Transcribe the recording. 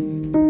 you